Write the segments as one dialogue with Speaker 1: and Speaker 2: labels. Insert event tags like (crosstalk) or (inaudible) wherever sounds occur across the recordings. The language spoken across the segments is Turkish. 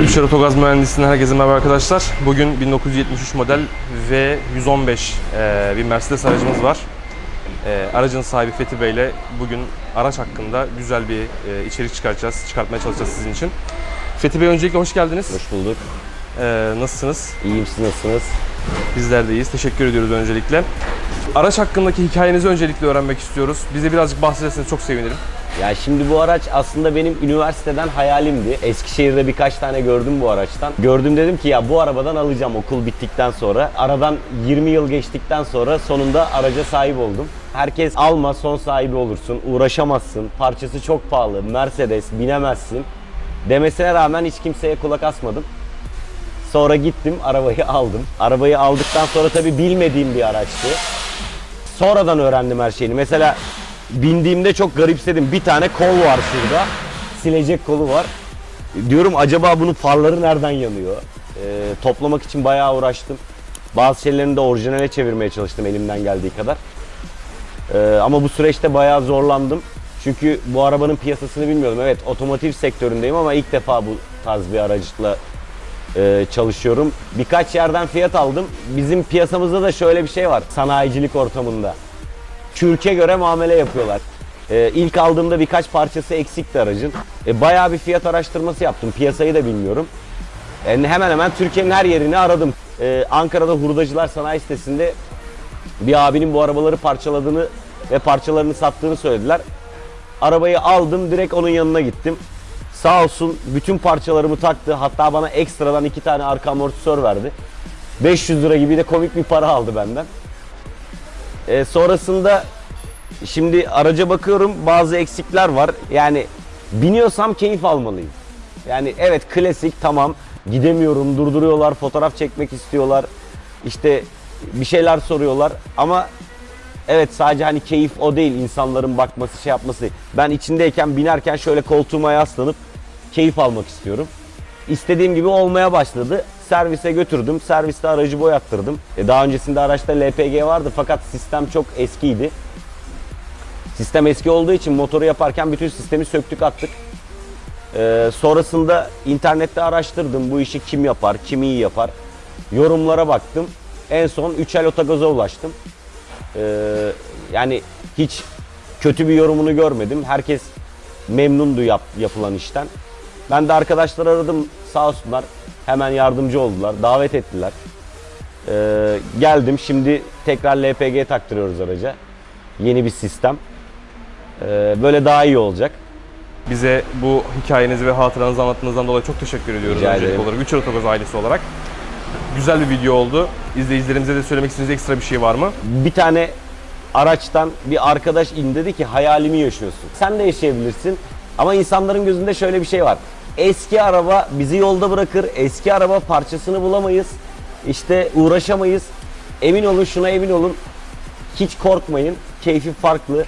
Speaker 1: Üçer Otogaz Mühendisliğinden herkese merhaba arkadaşlar. Bugün 1973 model V115 e, bir Mercedes aracımız var. E, aracın sahibi Fethi Bey ile bugün araç hakkında güzel bir e, içerik çıkartacağız, çıkartmaya çalışacağız sizin için. Fethi Bey öncelikle hoş geldiniz.
Speaker 2: Hoş bulduk.
Speaker 1: E, nasılsınız?
Speaker 2: İyiyim siz nasılsınız?
Speaker 1: Bizler de iyiyiz. Teşekkür ediyoruz öncelikle. Araç hakkındaki hikayenizi öncelikle öğrenmek istiyoruz. Bize birazcık bahsederseniz çok sevinirim.
Speaker 2: Ya şimdi bu araç aslında benim üniversiteden hayalimdi. Eskişehir'de birkaç tane gördüm bu araçtan. Gördüm dedim ki ya bu arabadan alacağım okul bittikten sonra. Aradan 20 yıl geçtikten sonra sonunda araca sahip oldum. Herkes alma son sahibi olursun, uğraşamazsın, parçası çok pahalı, Mercedes binemezsin demesine rağmen hiç kimseye kulak asmadım. Sonra gittim arabayı (laughs) aldım. Arabayı aldıktan sonra tabii bilmediğim bir araçtı. Sonradan öğrendim her şeyini. Mesela bindiğimde çok garipsedim. Bir tane kol var şurada. Silecek kolu var. Diyorum acaba bunun farları nereden yanıyor? Ee, toplamak için bayağı uğraştım. Bazı şeylerini de orijinale çevirmeye çalıştım elimden geldiği kadar. Ee, ama bu süreçte bayağı zorlandım. Çünkü bu arabanın piyasasını bilmiyordum. Evet otomotiv sektöründeyim ama ilk defa bu tarz bir araçla e, çalışıyorum. Birkaç yerden fiyat aldım. Bizim piyasamızda da şöyle bir şey var sanayicilik ortamında. Kürke göre muamele yapıyorlar. E, ilk aldığımda birkaç parçası eksikti aracın. E, bayağı bir fiyat araştırması yaptım. Piyasayı da bilmiyorum. E, hemen hemen Türkiye'nin her yerini aradım. E, Ankara'da Hurdacılar Sanayi Sitesi'nde bir abinin bu arabaları parçaladığını ve parçalarını sattığını söylediler. Arabayı aldım direkt onun yanına gittim. Sağ olsun bütün parçalarımı taktı. Hatta bana ekstradan iki tane arka amortisör verdi. 500 lira gibi de komik bir para aldı benden. E, sonrasında şimdi araca bakıyorum bazı eksikler var. Yani biniyorsam keyif almalıyım. Yani evet klasik tamam gidemiyorum durduruyorlar fotoğraf çekmek istiyorlar. İşte bir şeyler soruyorlar ama Evet sadece hani keyif o değil insanların bakması şey yapması. Ben içindeyken binerken şöyle koltuğuma yaslanıp keyif almak istiyorum. İstediğim gibi olmaya başladı. Servise götürdüm. Serviste aracı boyattırdım. E daha öncesinde araçta LPG vardı fakat sistem çok eskiydi. Sistem eski olduğu için motoru yaparken bütün sistemi söktük attık. Ee, sonrasında internette araştırdım bu işi kim yapar, kim iyi yapar. Yorumlara baktım. En son 3 otogaza ulaştım. Ee, yani hiç kötü bir yorumunu görmedim. Herkes memnundu yap, yapılan işten. Ben de arkadaşlar aradım sağ olsunlar. Hemen yardımcı oldular. Davet ettiler. Ee, geldim. Şimdi tekrar LPG taktırıyoruz araca. Yeni bir sistem. Ee, böyle daha iyi olacak.
Speaker 1: Bize bu hikayenizi ve hatıranızı anlattığınızdan dolayı çok teşekkür ediyoruz
Speaker 2: Rica ederim.
Speaker 1: olarak. Üçer Otogaz ailesi olarak. Güzel bir video oldu. İzleyicilerimize de söylemek istediğiniz ekstra bir şey var mı?
Speaker 2: bir tane araçtan bir arkadaş in dedi ki hayalimi yaşıyorsun. Sen de yaşayabilirsin ama insanların gözünde şöyle bir şey var. Eski araba bizi yolda bırakır. Eski araba parçasını bulamayız. İşte uğraşamayız. Emin olun şuna emin olun. Hiç korkmayın. Keyfi farklı.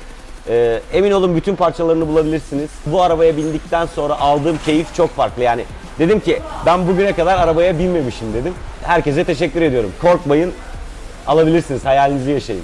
Speaker 2: Ee, emin olun bütün parçalarını bulabilirsiniz. Bu arabaya bindikten sonra aldığım keyif çok farklı. Yani dedim ki ben bugüne kadar arabaya binmemişim dedim. Herkese teşekkür ediyorum. Korkmayın. Alabilirsiniz. Hayalinizi yaşayın.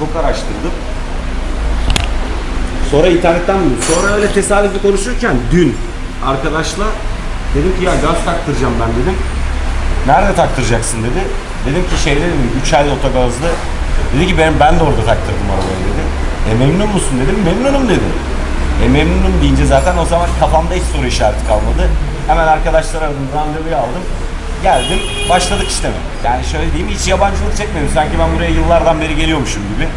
Speaker 2: Çok araştırdım. Sonra internetten buldum. Sonra öyle tesadüfi konuşurken dün arkadaşla dedim ki ya gaz taktıracağım ben dedim. Nerede taktıracaksın dedi. Dedim ki şeyde dedim 3 el otogazlı. Dedi ki ben, ben de orada taktırdım arabayı dedi. E memnun musun dedim. Memnunum dedi. E memnunum deyince zaten o zaman kafamda hiç soru işareti kalmadı. Hemen arkadaşlar aradım, randevuyu aldım. Geldim, başladık işleme. Yani şöyle diyeyim, hiç yabancılık çekmedim. Sanki ben buraya yıllardan beri geliyormuşum gibi.